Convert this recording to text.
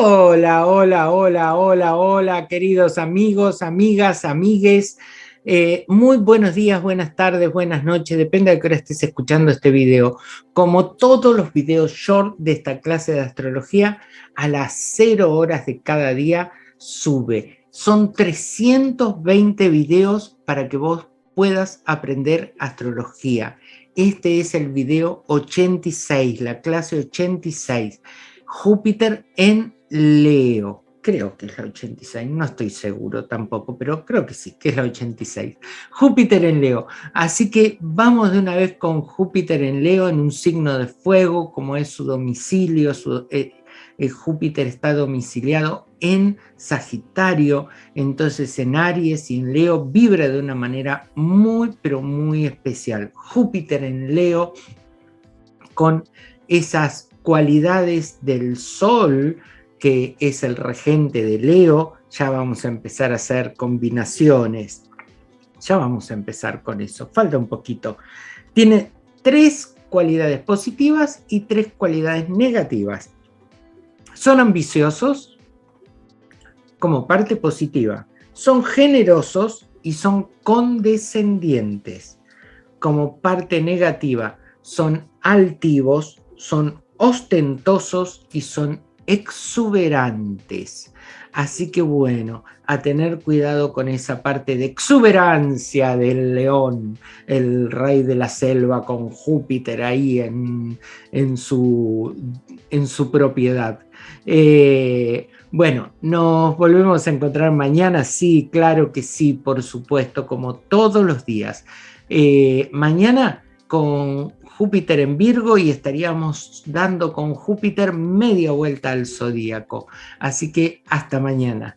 Hola, hola, hola, hola, hola, queridos amigos, amigas, amigues. Eh, muy buenos días, buenas tardes, buenas noches, depende de qué hora estés escuchando este video. Como todos los videos short de esta clase de astrología, a las 0 horas de cada día sube. Son 320 videos para que vos puedas aprender astrología. Este es el video 86, la clase 86. Júpiter en Leo. Creo que es la 86, no estoy seguro tampoco, pero creo que sí, que es la 86. Júpiter en Leo. Así que vamos de una vez con Júpiter en Leo en un signo de fuego, como es su domicilio, su, eh, Júpiter está domiciliado en Sagitario, entonces en Aries y en Leo vibra de una manera muy, pero muy especial. Júpiter en Leo con esas cualidades del Sol, que es el regente de Leo, ya vamos a empezar a hacer combinaciones. Ya vamos a empezar con eso, falta un poquito. Tiene tres cualidades positivas y tres cualidades negativas. Son ambiciosos como parte positiva. Son generosos y son condescendientes. Como parte negativa, son altivos, son ostentosos y son exuberantes. Así que bueno, a tener cuidado con esa parte de exuberancia del león, el rey de la selva con Júpiter ahí en, en, su, en su propiedad. Eh, bueno, nos volvemos a encontrar mañana, sí, claro que sí, por supuesto, como todos los días. Eh, mañana con Júpiter en Virgo y estaríamos dando con Júpiter media vuelta al zodíaco. Así que hasta mañana.